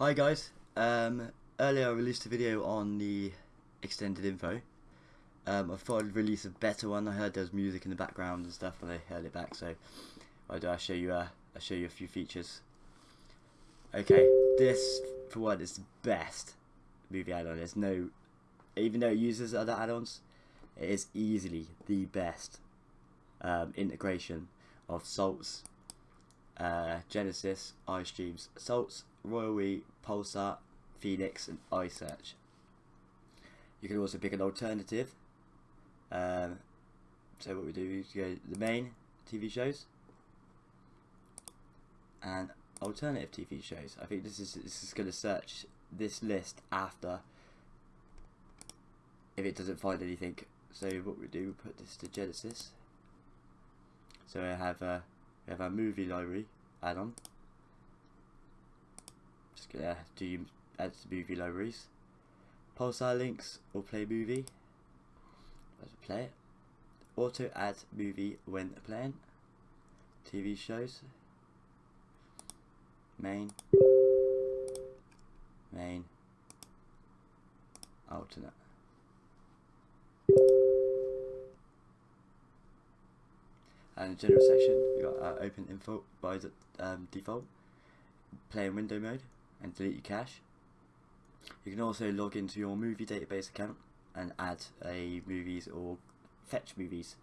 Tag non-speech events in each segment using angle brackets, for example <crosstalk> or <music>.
Hi guys, um, earlier I released a video on the extended info. Um, I thought I'd release a better one. I heard there was music in the background and stuff when I heard it back, so I do. I show you. Uh, I show you a few features. Okay, this for one is the best movie add-on. There's no, even though it uses other add-ons, it is easily the best um, integration of salts, uh, Genesis, iStreams, salts, Royal We, Pulsar, Phoenix, and iSearch. You can also pick an alternative. Um, so what we do is go the main TV shows and alternative TV shows. I think this is this is going to search this list after if it doesn't find anything. So what we do, we put this to Genesis. So I have a we have our movie library add-on. Gonna do add to movie libraries. Pulsar links or play movie. Let's play it. Auto add movie when playing. TV shows. Main. Main. Alternate. And general section, we got uh, open info by the, um, default, play in window mode, and delete your cache. You can also log into your movie database account and add a movies or fetch movies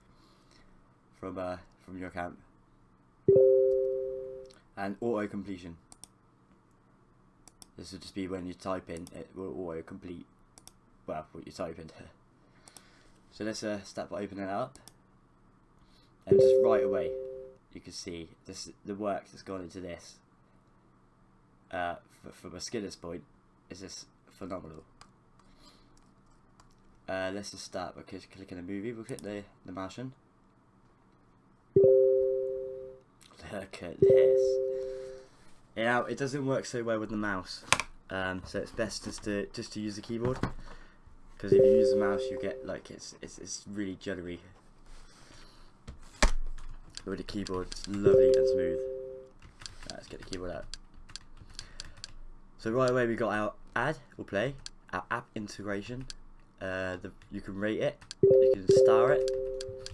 from uh, from your account. And auto completion. This will just be when you type in, it will auto complete well what you type in. <laughs> so let's uh, start by opening it up and just right away you can see this the work that's gone into this uh, from a Skinner's point is just phenomenal. Uh, let's just start by clicking the movie. We'll click the, the Martian. Look at this. Yeah, it doesn't work so well with the mouse, um, so it's best just to just to use the keyboard. Because if you use the mouse, you get like it's it's it's really jittery with the keyboard, it's lovely and smooth. Right, let's get the keyboard out. So right away we got our add or play, our app integration. Uh, the, you can rate it, you can star it,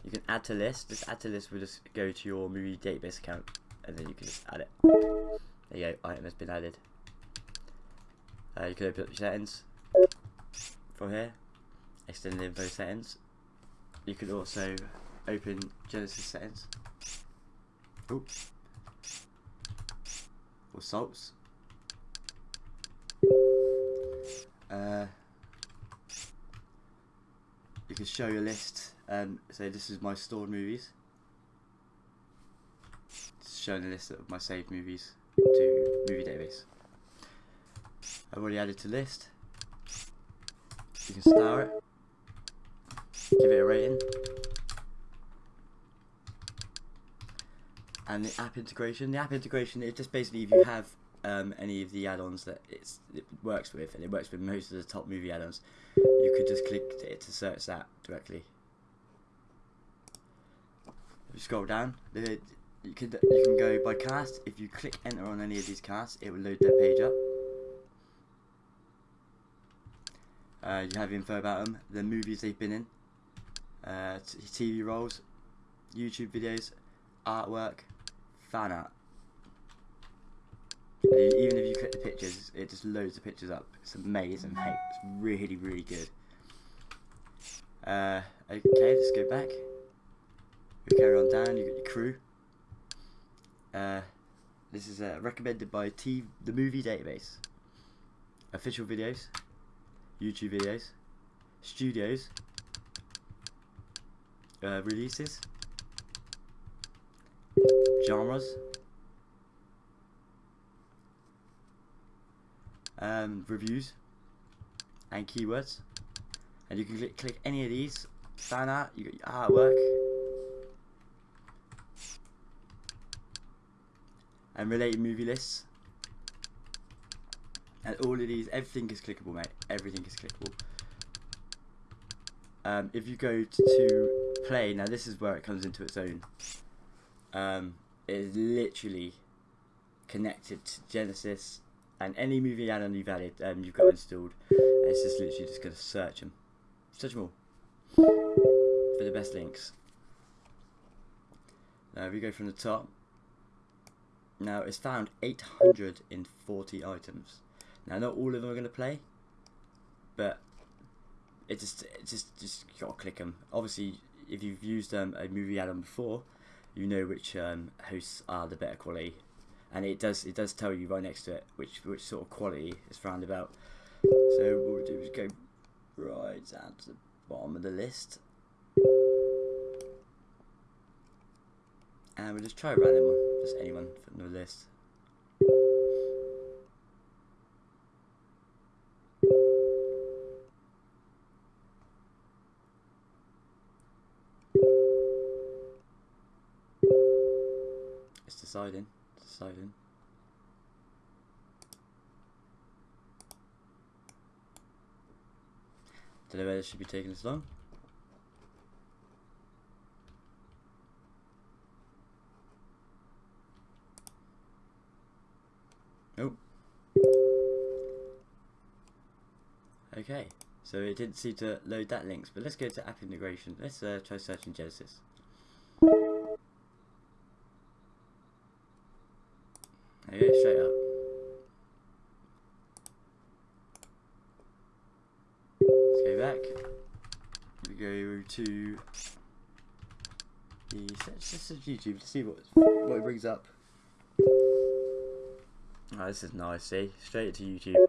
you can add to list. This add to list will just go to your movie database account and then you can just add it. There you go, item has been added. Uh, you can open up your settings from here, extended info settings. You can also open Genesis settings. Oops. Or salts. Uh, you can show your list. and say this is my stored movies. It's showing a list of my saved movies to movie database. I've already added to list. You can star it. Give it a rating. and the app integration. The app integration is just basically if you have um, any of the add-ons that it works with, and it works with most of the top movie add-ons, you could just click it to search that directly. If you scroll down, you can you can go by cast. If you click enter on any of these casts, it will load their page up. Uh, you have info about them, the movies they've been in, uh, TV roles, YouTube videos, artwork, fan art. Even if you click the pictures, it just loads the pictures up. It's amazing, mate. It's really, really good. Uh, okay, let's go back. We carry on down. You got your crew. Uh, this is uh, recommended by T the movie database. Official videos, YouTube videos, studios, uh, releases, genres, um, reviews, and keywords. And you can click, click any of these, fan art, you got your artwork, and related movie lists. And all of these, everything is clickable, mate. Everything is clickable. Um, if you go to, play, now this is where it comes into its own. Um, is literally connected to Genesis, and any movie add-on you've added, um, you've got installed. And it's just literally just going to search them, search them all for the best links. Now, if we go from the top, now it's found 840 items. Now, not all of them are going to play, but it just, it just, just gotta click them. Obviously, if you've used um, a movie add-on before, you know which um, hosts are the better quality, and it does, it does tell you right next to it which, which sort of quality is found about. So what we'll do is go right down to the bottom of the list. And we'll just try a random one, just anyone from the list. It's deciding, deciding. Don't know whether this should be taking this long. Nope. Okay, so it didn't seem to load that links, but let's go to app integration. Let's uh, try searching Genesis. Straight up. Let's go back. We go to the let's YouTube to see what what it brings up. Oh, this is nice, see? Straight to YouTube.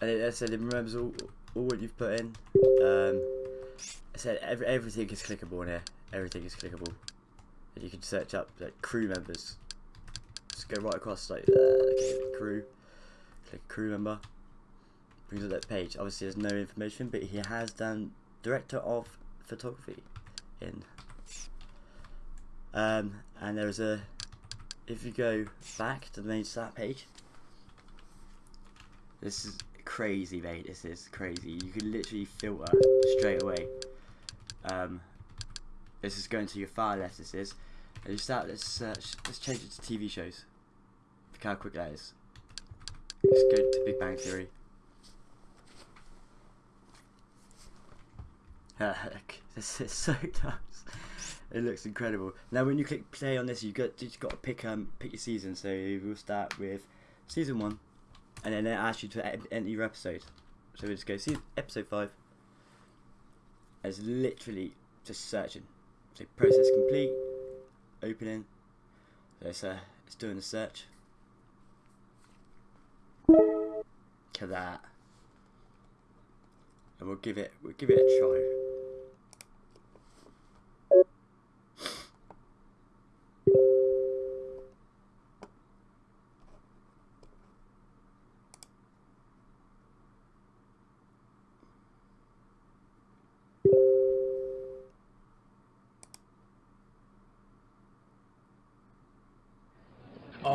And it, said it remembers all, all what you've put in. Um, I said every, everything is clickable in here. Everything is clickable. And you can search up like crew members. Just go right across like uh, crew. Click crew member. Brings up that page. Obviously there's no information, but he has done director of photography in um, and there's a, if you go back to the main start page, this is crazy, mate. This is crazy. You can literally filter straight away. Um, this is going to your file list. This is, and you start. Let's search. Let's change it to TV shows. Look how quick that is. Let's go to Big Bang Theory. <laughs> this is so <laughs> nice. It looks incredible. Now, when you click play on this, you got you got to pick um pick your season. So we'll start with season one, and then it asks you to enter your episode. So we just go see episode five. It's literally just searching. So process complete. Opening. So it's uh it's doing the search. At that. And we'll give it we'll give it a try.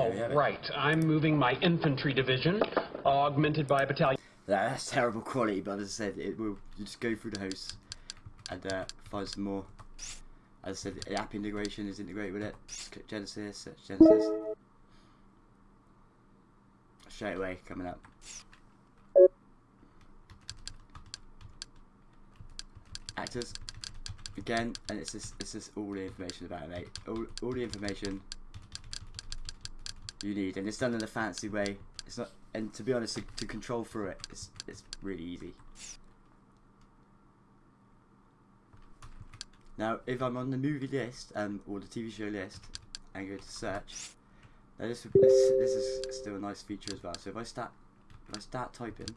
Oh, we have it. right. I'm moving my infantry division, augmented by a battalion. That's terrible quality, but as I said, it will you just go through the hosts and uh, find some more. As I said, the app integration is integrated with it. Just click Genesis, search Genesis. Straight away coming up. Actors. Again, and it's just it's just all the information about it, mate. All all the information you need, and it's done in a fancy way. It's not, and to be honest, to, to control through it, it's it's really easy. Now, if I'm on the movie list um, or the TV show list and go to search, now this this this is still a nice feature as well. So if I start if I start typing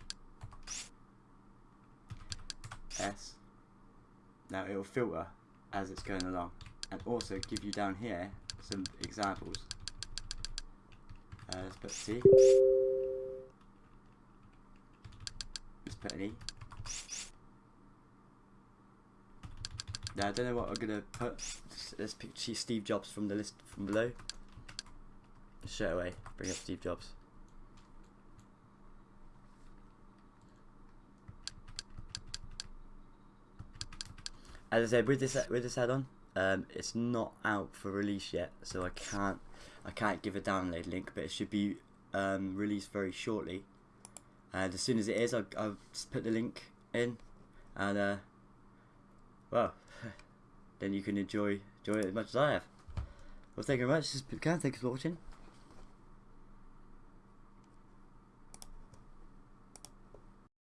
S, now it will filter as it's going along, and also give you down here some examples. Uh, let's put C. Let's put an E. Now I don't know what I'm gonna put. Let's pick Steve Jobs from the list from below. Straight away, bring up Steve Jobs. As I said, with this with this add-on, Um, it's not out for release yet, so I can't I can't give a download link, but it should be um, released very shortly. And as soon as it is, I'll, I'll put the link in, and uh, well, <laughs> then you can enjoy enjoy it as much as I have. Well, thank you very much. This is. Thank you for watching.